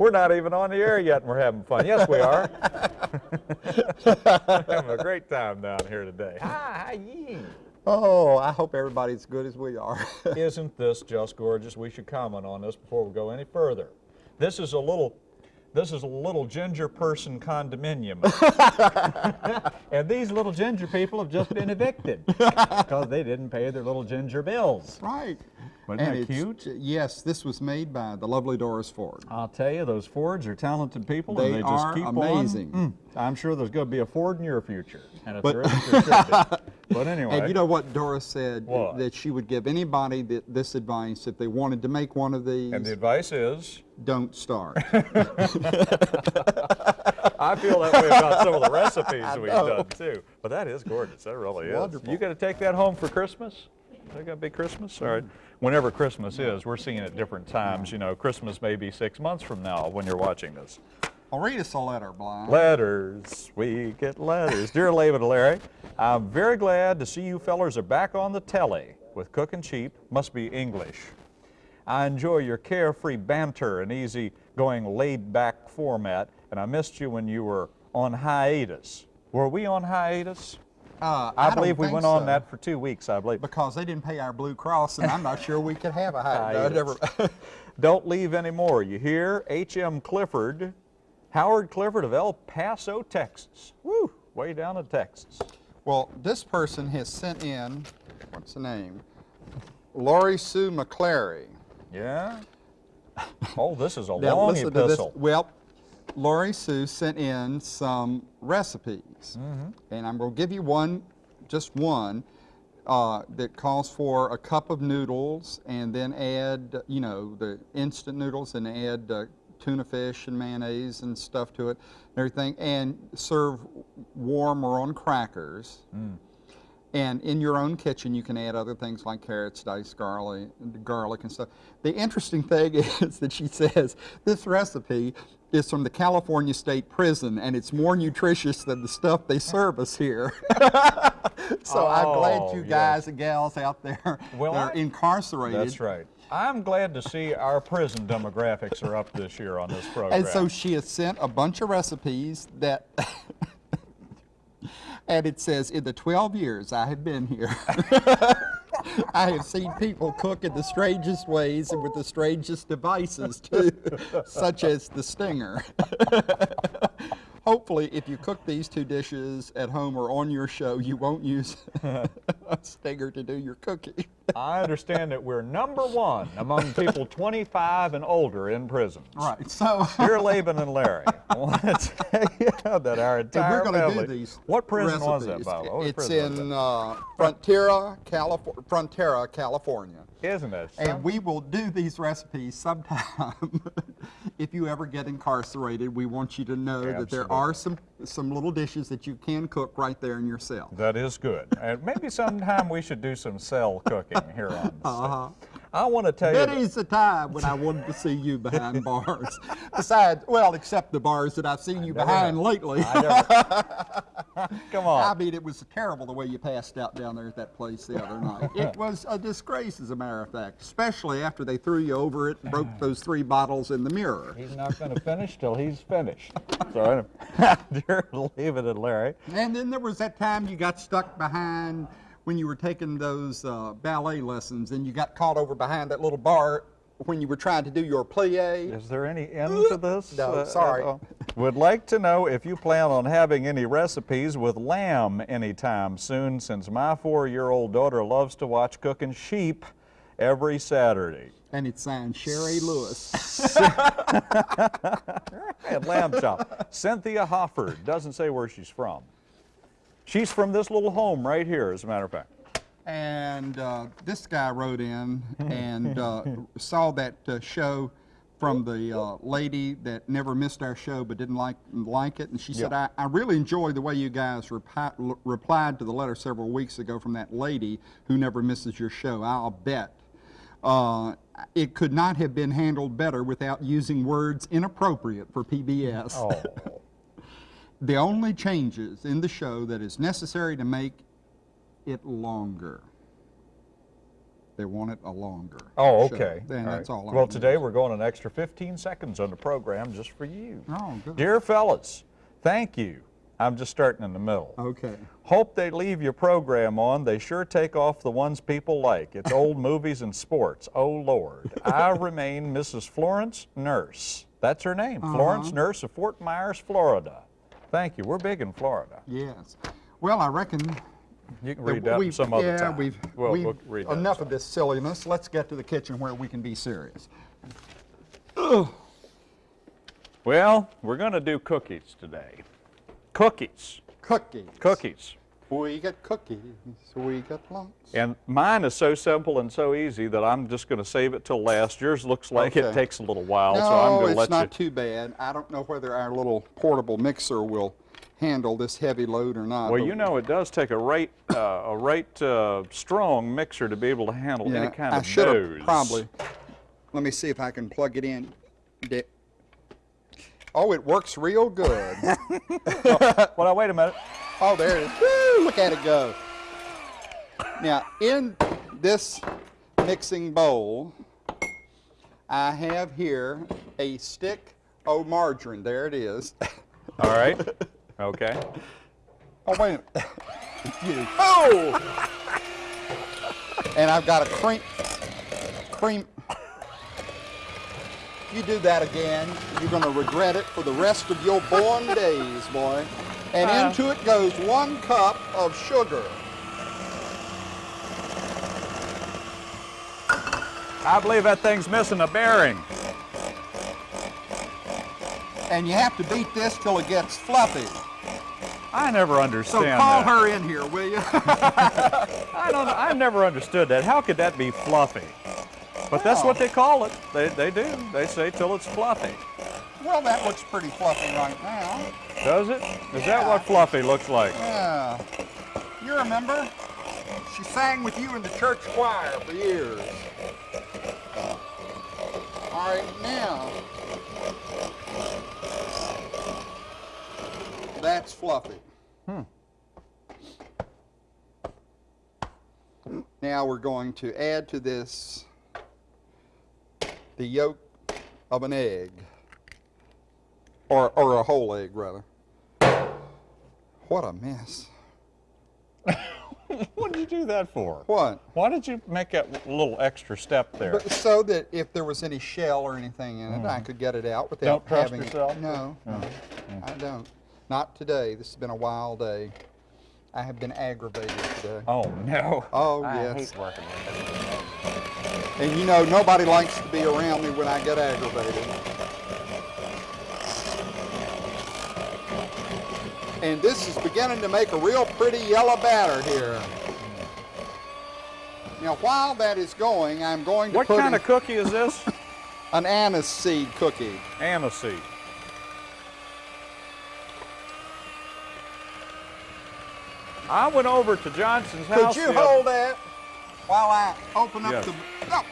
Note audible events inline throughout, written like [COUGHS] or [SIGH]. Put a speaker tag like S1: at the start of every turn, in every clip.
S1: We're not even on the air yet and we're having fun. Yes, we are. [LAUGHS] having a great time down here today. Hi, ye.
S2: Oh, I hope everybody's as good as we are. [LAUGHS]
S1: Isn't this just gorgeous? We should comment on this before we go any further. This is a little this is a little ginger person condominium. [LAUGHS] and these little ginger people have just been evicted because they didn't pay their little ginger bills.
S2: Right.
S1: Wasn't
S2: and
S1: that cute?
S2: Yes, this was made by the lovely Doris Ford.
S1: I'll tell you, those Fords are talented people,
S2: They
S1: and they just keep
S2: amazing.
S1: on. Mm, I'm sure there's going to be a Ford in your future, and if there isn't, there should be. But anyway,
S2: And you know what Doris said?
S1: What?
S2: That she would give anybody th this advice if they wanted to make one of these,
S1: and the advice is,
S2: don't start. [LAUGHS] [LAUGHS]
S1: I feel that way about some of the recipes we've done too. But that is gorgeous. That really is.
S2: Wonderful.
S1: You got to take that home for Christmas? Is that going to be Christmas? All right. Whenever Christmas is, we're seeing it different times. You know, Christmas may be six months from now when you're watching this.
S2: I'll read us a letter, Blind.
S1: Letters, we get letters. Dear [LAUGHS] Laban and Larry, I'm very glad to see you fellers are back on the telly with Cooking Cheap. Must be English. I enjoy your carefree banter and easy going laid back format, and I missed you when you were on hiatus. Were we on hiatus?
S2: Uh,
S1: I,
S2: don't
S1: believe we went on that for two weeks, I believe.
S2: because they didn't pay our Blue Cross, and I'm not sure we could have a high. [LAUGHS] never-
S1: Don't leave anymore. You hear? H.M. Clifford, Howard Clifford of El Paso, Texas. Woo, way down in Texas.
S2: well, this person has sent in. What's the name? Lori Sue McClary.
S1: Yeah? Oh, this is a long epistle.
S2: Well, Lori Sue sent in some recipes,
S1: Mm-hmm.
S2: and I'm going to give you one, just one, uh, that calls for a cup of noodles, and then add, you know, the instant noodles, and add uh, tuna fish and mayonnaise and stuff to it, and everything, and serve warm or on crackers.
S1: Mm.
S2: And in your own kitchen, you can add other things like carrots, diced garlic, garlic and stuff. The interesting thing [LAUGHS] is that she says this recipe is from the California State Prison, and it's more nutritious than the stuff they serve us here. [LAUGHS] so I'm glad
S1: Oh,
S2: you
S1: yes.
S2: guys and gals out there
S1: Well,
S2: are
S1: I-
S2: incarcerated.
S1: That's right. I'm glad to see our prison demographics are up this year on this program.
S2: And so she has sent a bunch of recipes that, [LAUGHS] and it says, in the 12 years I have been here, [LAUGHS] I have seen people cook in the strangest ways and with the strangest devices too, such as the stinger. [LAUGHS] Hopefully, if you cook these two dishes at home or on your show, you won't use [LAUGHS] a stinger to do your cooking.
S1: I understand that we're number one among people 25 and older in prisons.
S2: Right, so. [LAUGHS]
S1: Dear Laban and Larry, I want to [LAUGHS] tell you that our entire
S2: we're going to
S1: family.
S2: do these.
S1: What prison was that,
S2: recipes.
S1: by the way?
S2: It's in uh, Frontera, California. Frontera, California.
S1: Isn't it?
S2: And we will do these recipes sometime. [LAUGHS] if you ever get incarcerated, we want you to know that there are some some little dishes that you can cook right there in your cell.
S1: That is good. And maybe sometime we should do some cell cooking here on the [LAUGHS]
S2: Uh-huh.
S1: I want to tell you. that-
S2: That is the time when I wanted to see you behind [LAUGHS] bars. Besides, well, except the bars that I've seen you behind lately.
S1: I [LAUGHS] Come on.
S2: I mean, it was terrible the way you passed out down there at that place the other night. [LAUGHS] It was a disgrace, as a matter of fact, especially after they threw you over it and broke those three bottles in the mirror.
S1: He's not going to finish till he's finished. So, dear David and Larry,
S2: And then there was that time you got stuck behind when you were taking those uh, ballet lessons and you got caught over behind that little bar when you were trying to do your plie.
S1: is there any end to this?
S2: No,
S1: uh,
S2: sorry.
S1: all? Would like to know if you plan on having any recipes with lamb anytime soon, since my four-year-old daughter loves to watch cooking sheep every Saturday.
S2: And it's signed Sherry Lewis. [LAUGHS]
S1: And lamb chop. Cynthia Hofford doesn't say where she's from. She's from this little home right here, as a matter of fact.
S2: And uh, this guy wrote in [LAUGHS] and uh, saw that uh, show from the uh, lady that never missed our show but didn't like like it. And she said, I, I really enjoy the way you guys repi- replied to the letter several weeks ago from that lady who never misses your show. I'll bet. Uh, it could not have been handled better without using words inappropriate for PBS.
S1: Oh, [LAUGHS]
S2: The only changes in the show that is necessary to make it longer. They want it a longer.
S1: Oh,
S2: show.
S1: okay.
S2: Then
S1: All
S2: that's
S1: right.
S2: all. I
S1: Well, today we're going an extra 15 seconds on the program just for you.
S2: Oh, good.
S1: Dear fellas, thank you. I'm just starting in the middle.
S2: Okay.
S1: Hope they leave your program on. They sure take off the ones people like. It's old [LAUGHS] movies and sports. Oh, Lord. I [LAUGHS] remain Mrs. Florence Nurse. That's her name, uh-huh. Florence Nurse of Fort Myers, Florida. Thank you. We're big in Florida.
S2: Yes. Well, I reckon.
S1: You can read that some other
S2: yeah,
S1: time.
S2: We've,
S1: Well,
S2: we've
S1: we'll read that
S2: enough of this silliness. Let's get to the kitchen where we can be serious.
S1: Well, we're going to do cookies today. Cookies.
S2: Cookies.
S1: Cookies.
S2: We got cookies. We got lunch.
S1: And mine is so simple and so easy that I'm just going to save it till last. Yours looks like it takes a little while,
S2: no,
S1: so I'm going to let you.
S2: it's not too bad. I don't know whether our little portable mixer will handle this heavy load or not.
S1: Well, you know, it does take a right, uh, a right uh, strong mixer to be able to handle
S2: yeah,
S1: any kind
S2: I
S1: of
S2: have probably. Let me see if I can plug it in. Oh, it works real good. [LAUGHS]
S1: Well, now, wait a minute.
S2: Oh, there it is. Woo, look at it go. Now, in this mixing bowl, I have here a stick of margarine. There it is. [LAUGHS]
S1: All right. Okay.
S2: Oh, wait a minute. Oh! [LAUGHS] and I've got a cream. Cream. You do that again, you're going to regret it for the rest of your born days, boy. And
S1: Uh.
S2: into it goes one cup of sugar.
S1: I believe that thing's missing a bearing.
S2: And you have to beat this till it gets fluffy.
S1: I never understand So
S2: call
S1: that.
S2: her in here, will you? [LAUGHS] [LAUGHS]
S1: I don't. I've never understood that. How could that be fluffy? But that's what they call it. They, they do. They say till it's fluffy.
S2: Well, that looks pretty fluffy right now.
S1: Does it? Is that what fluffy looks like?
S2: Yeah. You remember? She sang with you in the church choir for years. All right, now. That's fluffy. Hmm. Now we're going to add to this the yolk of an egg. Or, or a whole egg, rather. What a mess. [LAUGHS]
S1: What did you do that for?
S2: What?
S1: Why did you make that little extra step there?
S2: But so that if there was any shell or anything in it, I mm. could get it out without
S1: Don't trust
S2: having
S1: yourself?
S2: it. No, no, I don't. Not today. This has been a wild day. I have been aggravated today.
S1: Oh no.
S2: Oh
S1: I
S2: yes.
S1: hate working with
S2: And you know nobody likes to be around me when I get aggravated. And this is beginning to make a real pretty yellow batter here. Now while that is going, I'm going to
S1: What
S2: put
S1: kind of cookie is this? [LAUGHS]
S2: an anise seed cookie.
S1: Anise seed. I went over to Johnson's
S2: Could
S1: house. Could you
S2: hold that while I open up
S1: Yes.
S2: the... Oh.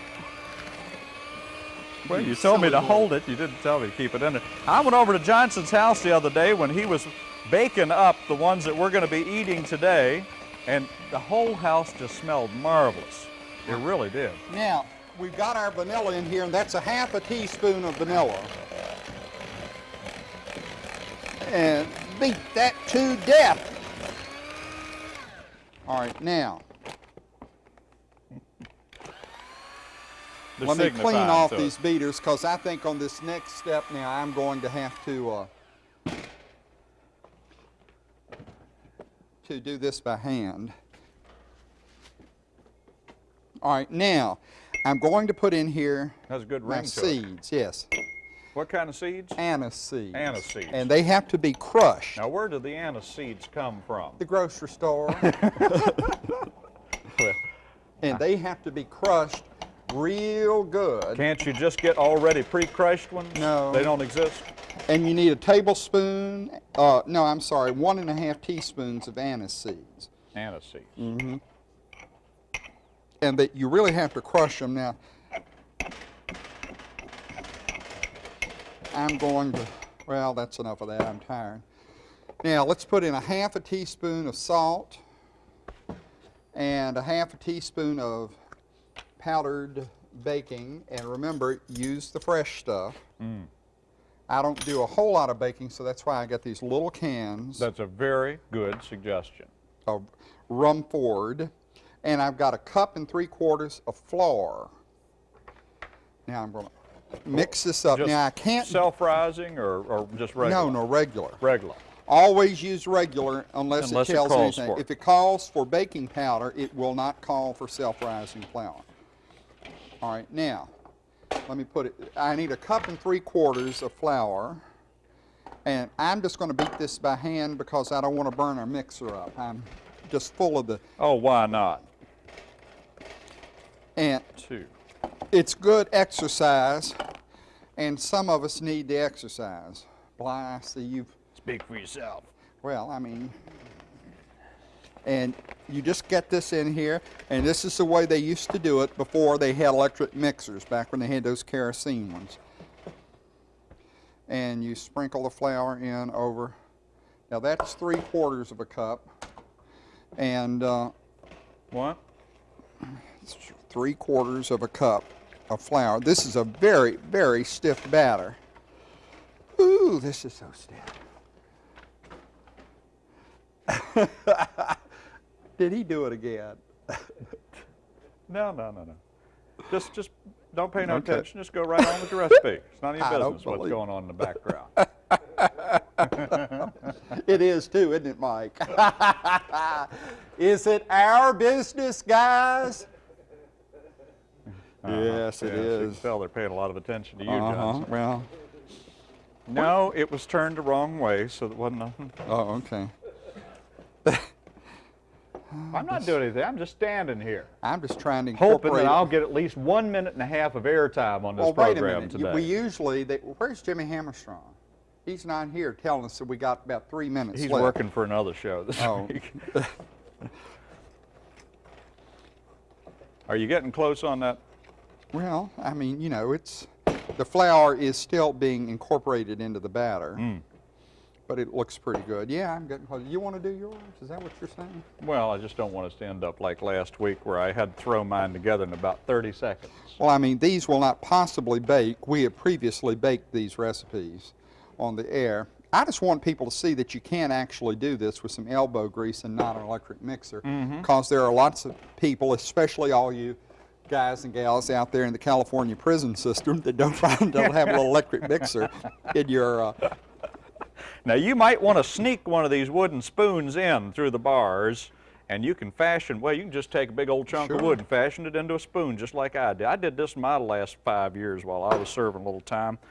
S1: Well,
S2: You
S1: you told me to
S2: boy.
S1: hold it. You didn't tell me to keep it in there. I went over to Johnson's house the other day when he was baking up the ones that we're going to be eating today, and the whole house just smelled marvelous. It really did.
S2: Now, we've got our vanilla in here, and that's a half a teaspoon of vanilla. And beat that to death. All right, now, let me clean off
S1: to it.
S2: these beaters, because I think on this next step now, I'm going to have to, uh, to do this by hand. All right, now, I'm going to put in here
S1: Has a good ring
S2: seeds, yes.
S1: What kind of seeds?
S2: anise seeds.
S1: Anise seeds.
S2: And they have to be crushed.
S1: Now, where do the anise seeds come from?
S2: The grocery store. [LAUGHS] and they have to be crushed real good.
S1: Can't you just get already pre-crushed ones?
S2: No.
S1: They don't exist?
S2: And you need a tablespoon, uh, no, I'm sorry, one and a half teaspoons of anise seeds.
S1: Anise seeds.
S2: Mm-hmm. And that you really have to crush them. Now, I'm going to, well, that's enough of that. I'm tired. Now, let's put in a half a teaspoon of salt and a half a teaspoon of powdered baking, and remember, use the fresh stuff. I don't do a whole lot of baking, so that's why I got these little cans
S1: That's a very good suggestion.
S2: of Rumford, and I've got a cup and three quarters of flour. Now I'm going to mix this up.
S1: Just
S2: now I can't.
S1: Self-rising or, or just regular?
S2: no, no, regular.
S1: Regular.
S2: Always use regular unless,
S1: Unless
S2: it
S1: it
S2: tells
S1: calls
S2: anything.
S1: it.
S2: If it calls for baking powder, it will not call for self-rising flour. All right, now, let me put it, I need a cup and three quarters of flour. And I'm just going to beat this by hand because I don't want to burn our mixer up. I'm just full of the,
S1: Oh, why not?
S2: and
S1: Two.
S2: it's good exercise, and some of us need the exercise. Bly, I see you've
S1: Speak for yourself.
S2: Well, I mean, and you just get this in here, and this is the way they used to do it before they had electric mixers, back when they had those kerosene ones. And you sprinkle the flour in over. Now that's three quarters of a cup, and uh,
S1: What?
S2: three quarters of a cup of flour. This is a very, very stiff batter. Ooh, this is so stiff. [LAUGHS] Did he do it again? [LAUGHS]
S1: No, no, no, no. Just, just don't pay no
S2: Okay.
S1: attention. Just go right on with the recipe. It's none of [LAUGHS] your business what's going on in the background. [LAUGHS]
S2: It is too, isn't it, Mike? is it our business, guys? Yes, it
S1: Yeah, You can tell they're paying a lot of attention to you,
S2: Uh-huh.
S1: Johnson.
S2: Well,
S1: No, it was turned the wrong way, so it wasn't nothing.
S2: oh, okay.
S1: I'm not doing anything. I'm just standing here,
S2: I'm just trying to
S1: hoping that. I'll get at least one minute and a half of airtime on this
S2: Well, wait a
S1: program
S2: minute.
S1: today.
S2: We usually, they, where's Jimmy Hammerstrong? He's not here telling us that we got about three minutes
S1: He's
S2: left.
S1: working for another show this
S2: Oh.
S1: week. Are you getting close on that?
S2: Well, I mean, you know, it's the flour is still being incorporated into the batter,
S1: Mm.
S2: But it looks pretty good. Yeah, I'm getting close. You want to do yours? Is that what you're saying?
S1: Well, I just don't want us to end up like last week where I had to throw mine together in about 30 seconds.
S2: Well, I mean, these will not possibly bake. We have previously baked these recipes on the air. I just want people to see that you can actually do this with some elbow grease and not an electric mixer, because there are lots of people, especially all you guys and gals out there in the California prison system, that don't find don't have an electric mixer [LAUGHS] in your. Uh,
S1: Now, you might want to sneak one of these wooden spoons in through the bars, and you can fashion, well, you can just take a big old chunk of wood and fashion it into a spoon, just like I did. I did this in my last five years while I was serving a little time. [LAUGHS]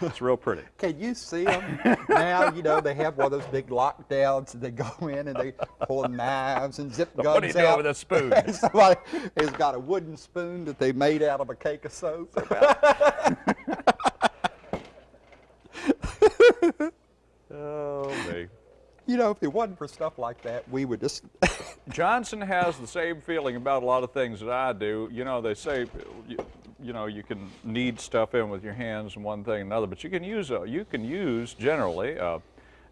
S1: It's real pretty.
S2: Can you see them now? You know they have one of those big lockdowns, and they go [LAUGHS] in and they pull knives and zip guns out.
S1: what are you doing with a spoon? [LAUGHS]
S2: Somebody has got a wooden spoon that they made out of a cake of soap.
S1: Oh, me. [LAUGHS]
S2: You know, if it wasn't for stuff like that, we would just. [LAUGHS]
S1: Johnson has the same feeling about a lot of things that I do. You know, they say, you, you know, you can knead stuff in with your hands and one thing and another, but you can use a, you can use generally uh,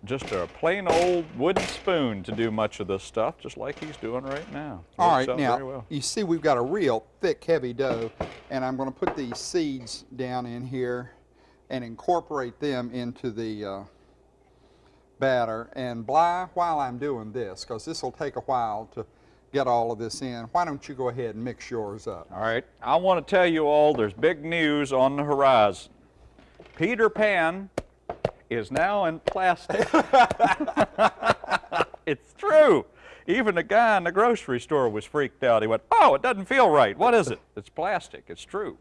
S1: just a plain old wooden spoon to do much of this stuff, just like he's doing right now.
S2: All right, now
S1: well.
S2: you see we've got a real thick, heavy dough, and I'm going to put these seeds down in here and incorporate them into the uh, batter. And Bly, while I'm doing this, because this will take a while to get all of this in, why don't you go ahead and mix yours up?
S1: All right, I want to tell you all there's big news on the horizon. Peter Pan is now in plastic. [LAUGHS] it's true. Even the guy in the grocery store was freaked out. He went, Oh, it doesn't feel right. What is it? It's plastic. It's true.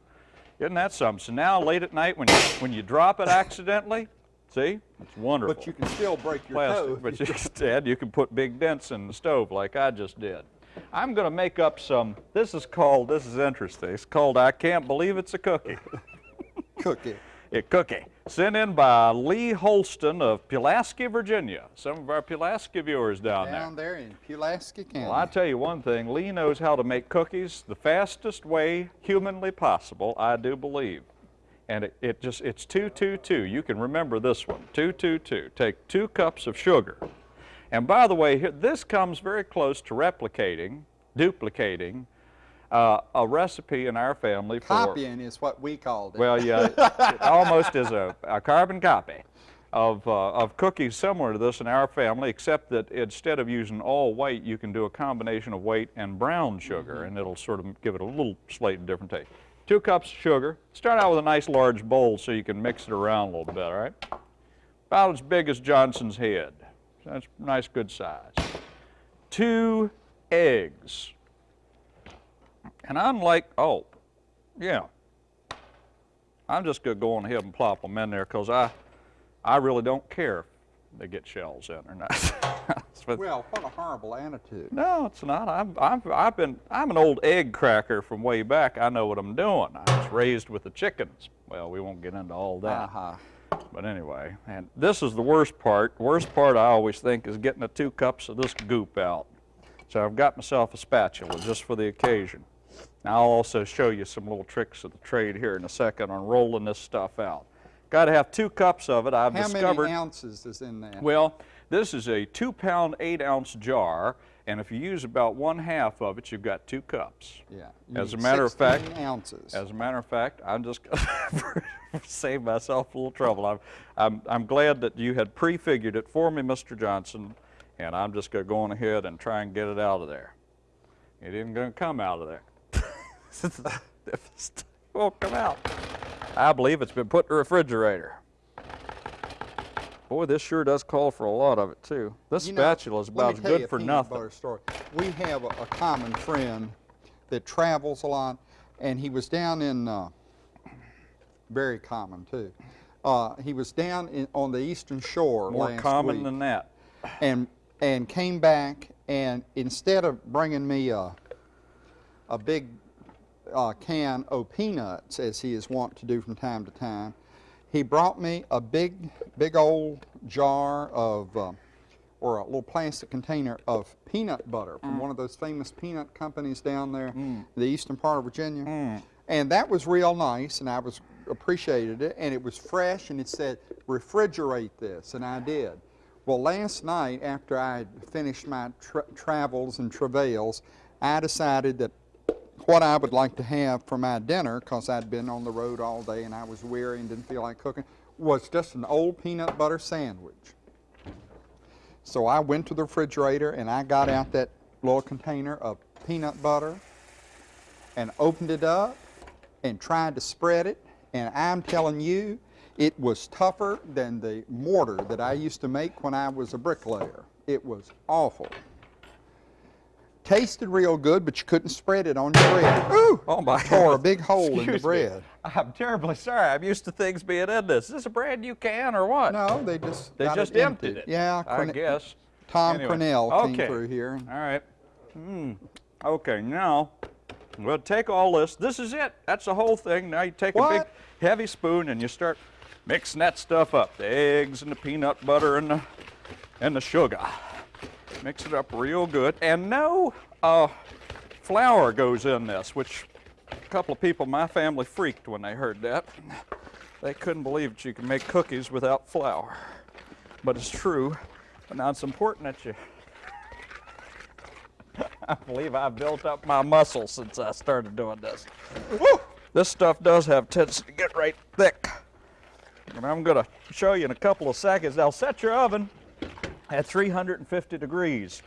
S1: Isn't that something? So now, late at night, when you, when you drop it accidentally, see? It's wonderful.
S2: But you can still break your
S1: plastic,
S2: toe.
S1: but instead [LAUGHS] you can put big dents in the stove like I just did. I'm going to make up some, this is called, this is interesting, it's called I Can't Believe It's a Cookie. [LAUGHS]
S2: cookie.
S1: A cookie. Sent in by Lee Holston of Pulaski, Virginia. Some of our Pulaski viewers down,
S2: Down
S1: there.
S2: there in Pulaski County.
S1: Well, I tell you one thing, Lee knows how to make cookies the fastest way humanly possible, I do believe. And it, it just, it's 222. You can remember this one, 222. Take two cups of sugar. And by the way, here, this comes very close to replicating, duplicating, uh, a recipe in our family for
S2: Copying is what we called it.
S1: well, yeah, it [LAUGHS] almost is a, a carbon copy of, uh, of cookies similar to this in our family, except that instead of using all white, you can do a combination of white and brown sugar, and it'll sort of give it a little slightly different taste. Two cups of sugar. Start out with a nice large bowl so you can mix it around a little bit, all right? About as big as Johnson's head. That's a nice, good size. Two eggs. And I'm like, oh, yeah, I'm just going to go on ahead and plop them in there because I, I really don't care if they get shells in or not. [LAUGHS] But-
S2: well, what a horrible attitude.
S1: no, it's not. I've, I've, I've been, I'm an old egg cracker from way back. I know what I'm doing. I was raised with the chickens. Well, we won't get into all that.
S2: Uh-huh.
S1: But anyway, and this is the worst part. Worst part I always think is getting the two cups of this goop out. So I've got myself a spatula just for the occasion. Now I'll also show you some little tricks of the trade here in a second on rolling this stuff out. Got to have two cups of it. I've
S2: How
S1: discovered.
S2: How many ounces is in that?
S1: Well, this is a two pound, eight ounce jar, and if you use about one half of it, you've got two cups.
S2: yeah.
S1: as a matter of fact-
S2: ounces.
S1: As a matter of fact, I'm just going [LAUGHS] to save myself a little trouble. I'm, I'm, I'm glad that you had prefigured it for me, Mr. Johnson, and I'm just going to go on ahead and try and get it out of there. It isn't going to come out of there. [LAUGHS] it won't come out. I believe it's been put in the refrigerator. Boy, this sure does call for a lot of it, too. This
S2: You know,
S1: spatula is
S2: let
S1: about as good for nothing.
S2: Story. We have a, a common friend that travels a lot, and he was down in, uh, very common too. Uh, he was down in, on the eastern shore
S1: More
S2: last
S1: common
S2: week,
S1: than that.
S2: and and came back, and instead of bringing me a a big uh, can of peanuts, as he is wont to do from time to time, he brought me a big, big old jar of, uh, or a little plastic container of peanut butter from mm. one of those famous peanut companies down there, mm. in the eastern part of Virginia. Mm. And that was real nice, and I was appreciated it, and it was fresh, and it said, refrigerate this, and I did. Well, last night, after I had finished my tra- travels and travails, I decided that what I would like to have for my dinner, because I'd been on the road all day and I was weary and didn't feel like cooking, was just an old peanut butter sandwich. So I went to the refrigerator and I got out that little container of peanut butter and opened it up and tried to spread it. And I'm telling you, it was tougher than the mortar that I used to make when I was a bricklayer. It was awful. Tasted real good, but you couldn't spread it on your bread. Ooh!
S1: Oh my [LAUGHS]
S2: Tore a big hole in the
S1: Excuse me.
S2: bread.
S1: I'm terribly sorry. I'm used to things being in this. Is this a brand new can or what?
S2: No, they just
S1: They just
S2: it
S1: emptied it.
S2: Yeah,
S1: I
S2: Corne-
S1: guess.
S2: Tom
S1: Anyway,
S2: Cornell
S1: okay.
S2: came through here.
S1: All right. Hmm. Okay, now we'll take all this. This is it. That's the whole thing. Now you take a big heavy spoon and you start mixing that stuff up. The eggs and the peanut butter and the and the sugar. Mix it up real good. And no uh, flour goes in this, which a couple of people in my family freaked when they heard that. They couldn't believe that you can make cookies without flour. But it's true. But now it's important that you [LAUGHS] I believe I've built up my muscles since I started doing this. Woo! This stuff does have tendency to get right thick. And I'm going to show you in a couple of seconds. Now set your oven at 350 degrees.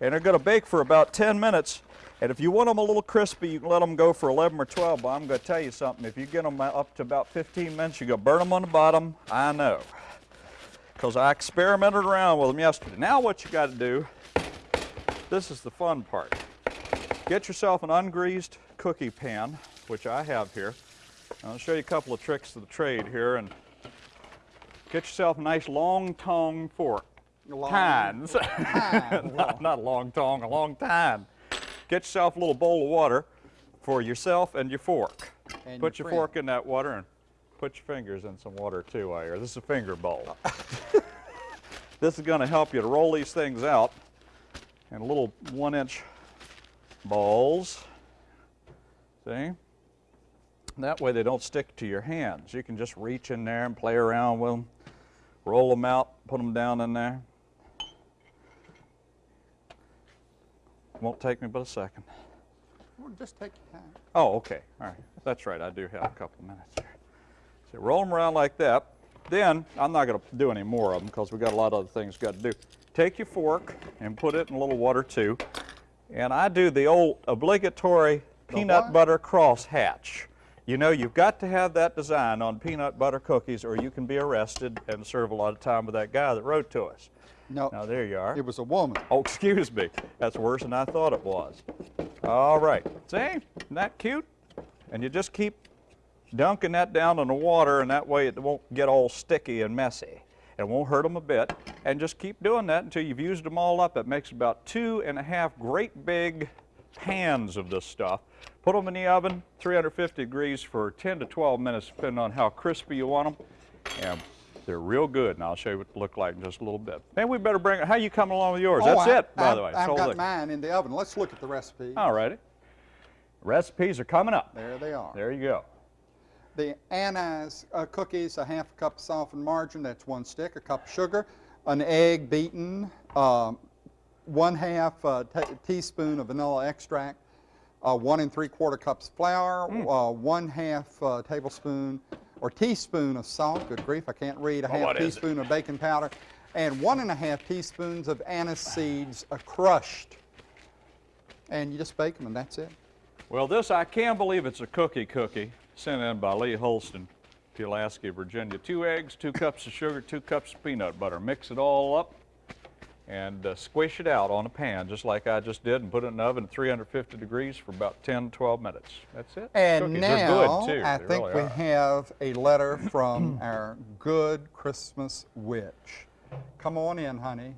S1: And they're going to bake for about 10 minutes. And if you want them a little crispy, you can let them go for 11 or 12. But I'm going to tell you something. If you get them up to about 15 minutes, you're going to burn them on the bottom. I know. Because I experimented around with them yesterday. Now what you got to do this is the fun part. Get yourself an ungreased cookie pan, which I have here. I'll show you a couple of tricks of the trade here and get yourself a nice long tongue fork.
S2: Long-
S1: Tines. [LAUGHS]
S2: Tine,
S1: not, not a long tongue, a long tine. Get yourself a little bowl of water for yourself and your fork.
S2: And
S1: put
S2: your
S1: your fork in that water and put your fingers in some water too while you're. This is a finger bowl. [LAUGHS] this is going to help you to roll these things out in little one inch balls. See? That way they don't stick to your hands. You can just reach in there and play around with them, roll them out, put them down in there. Won't take me but a second.
S2: Well, just take your time.
S1: Oh, okay. All right. That's right. I do have a couple of minutes here. So roll them around like that. Then, I'm not going to do any more of them because we've got a lot of other things got to do. Take your fork and put it in a little water too. And I do the old obligatory peanut
S2: what?
S1: butter crosshatch. You know, you've got to have that design on peanut butter cookies or you can be arrested and serve a lot of time with that guy that wrote to us.
S2: No,
S1: Now, there you are.
S2: it was a woman.
S1: Oh, excuse me. That's worse than I thought it was. All right. See? Isn't that cute? And you just keep dunking that down in the water, and that way it won't get all sticky and messy. It won't hurt them a bit. And just keep doing that until you've used them all up. It makes about two and a half great big pans of this stuff. Put them in the oven, 350 degrees for 10 to 12 minutes, depending on how crispy you want them. And they're real good, and I'll show you what they look like in just a little bit. Maybe we better bring it. How you coming along with yours?
S2: Oh,
S1: That's
S2: I-
S1: it, by
S2: I've,
S1: the way.
S2: I've
S1: So
S2: got
S1: look.
S2: mine in the oven. Let's look at the recipe.
S1: All righty. Recipes are coming up.
S2: There they are.
S1: There you go.
S2: The anise uh, cookies, a half a cup of softened margarine, that's one stick, a cup of sugar, an egg beaten, um, one half uh, teaspoon of vanilla extract, uh, one and three quarter cups flour,
S1: Hmm.
S2: uh, one half uh, tablespoon or teaspoon of salt, good grief, I can't read, a half
S1: what is it?
S2: teaspoon of baking powder, and one and a half teaspoons of anise seeds uh, crushed. And you just bake them and that's it.
S1: Well, this, I can't believe it's a cookie cookie sent in by Lee Holston, Pulaski, Virginia. Two eggs, two cups of sugar, two cups of peanut butter. Mix it all up and uh, squish it out on a pan just like I just did and put it in the oven at 350 degrees for about 10 to 12 minutes. That's it.
S2: And
S1: Cookies.
S2: now
S1: They're good too.
S2: I
S1: They
S2: think
S1: really
S2: we
S1: are.
S2: have a letter [COUGHS] from our good Christmas witch. Come on in, honey.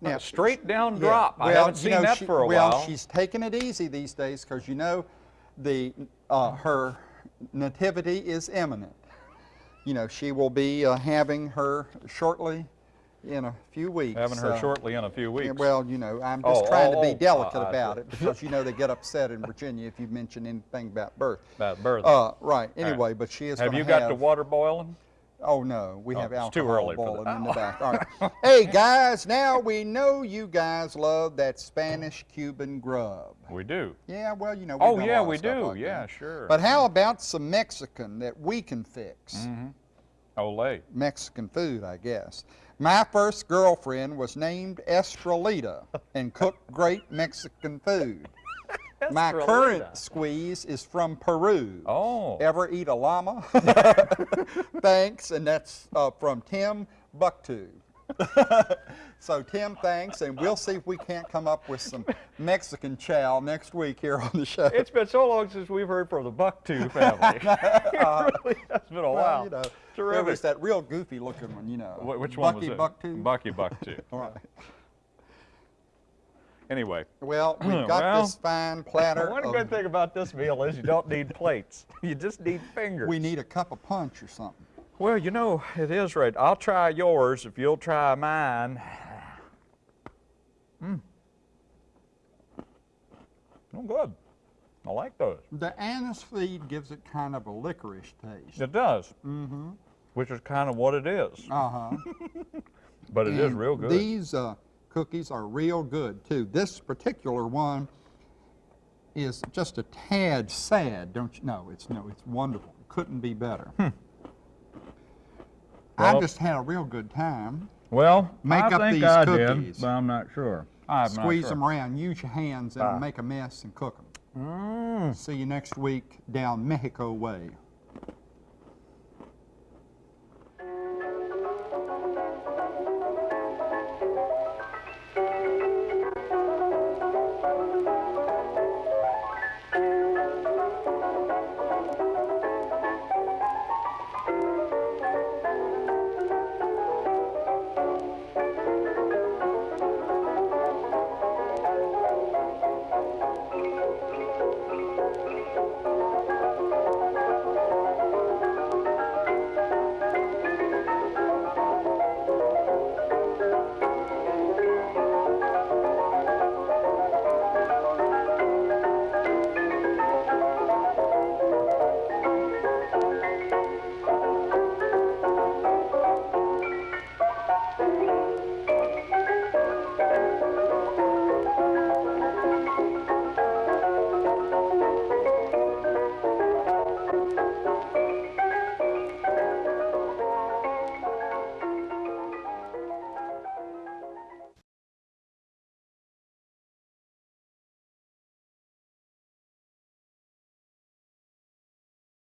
S2: Now,
S1: Straight down
S2: yeah,
S1: drop. I haven't seen
S2: know,
S1: that
S2: she-
S1: for a
S2: well,
S1: while.
S2: Well, she's taking it easy these days because you know the uh, her nativity is imminent. You know, she will be uh, having her shortly in a few weeks.
S1: Having her
S2: uh,
S1: shortly in a few weeks.
S2: well, you know, I'm just
S1: Oh,
S2: trying
S1: oh,
S2: to
S1: oh,
S2: be delicate
S1: I- I
S2: about it because you know they get upset in Virginia if you mention anything about birth.
S1: About birth.
S2: Uh, right.
S1: right.
S2: Anyway, but she is
S1: have you got
S2: have,
S1: the water boiling?
S2: Oh no, we
S1: Oh,
S2: have alcohol
S1: early
S2: boiling in the back. All right. [LAUGHS] hey guys, now we know you guys love that Spanish Cuban grub.
S1: We do.
S2: Yeah, well, you know.
S1: Oh, yeah, we do.
S2: like
S1: Yeah,
S2: that.
S1: sure.
S2: But how about some Mexican that we can fix?
S1: Mm. Olay.
S2: Mexican food, I guess. My first girlfriend was named Estrelita and cooked great Mexican food. [LAUGHS] My current squeeze is from Peru.
S1: Oh.
S2: Ever eat a llama? [LAUGHS] [LAUGHS] thanks, and that's uh, from Tim Bucktu. [LAUGHS] so Tim, thanks, and we'll see if we can't come up with some Mexican chow next week here on the show.
S1: It's been so long since we've heard from the Bucktooth family. [LAUGHS] it [LAUGHS] really has been a
S2: well,
S1: while.
S2: you know, there
S1: Terrific.
S2: was that real goofy looking one, you know.
S1: Wh- Which one
S2: Bucky
S1: was it?
S2: Bucktu.
S1: Bucky Bucktooth.
S2: All right.
S1: Anyway,
S2: Well, we've hmm, got
S1: Well,
S2: this fine platter.
S1: one good thing about this meal is you don't need plates. You just need fingers.
S2: we need a cup of punch or something.
S1: Well, you know, it is right. I'll try yours if you'll try mine. Mmm. Oh, good. I like those.
S2: The anise seed gives it kind of a licorice taste.
S1: It does. Mm-hmm. Which is kind of what it is.
S2: Uh huh. [LAUGHS]
S1: But it is real good.
S2: These uh, cookies are real good too. This particular one is just a tad sad, don't you? No, it's no, it's wonderful. Couldn't be better. I
S1: Well-
S2: just had a real good time.
S1: well,
S2: Make
S1: I
S2: up
S1: think
S2: these
S1: I
S2: cookies.
S1: did, but I'm not sure. I'm not
S2: Squeeze
S1: sure.
S2: them around, use your hands, and make a mess and cook them.
S1: Mm.
S2: See you next week down Mexico way.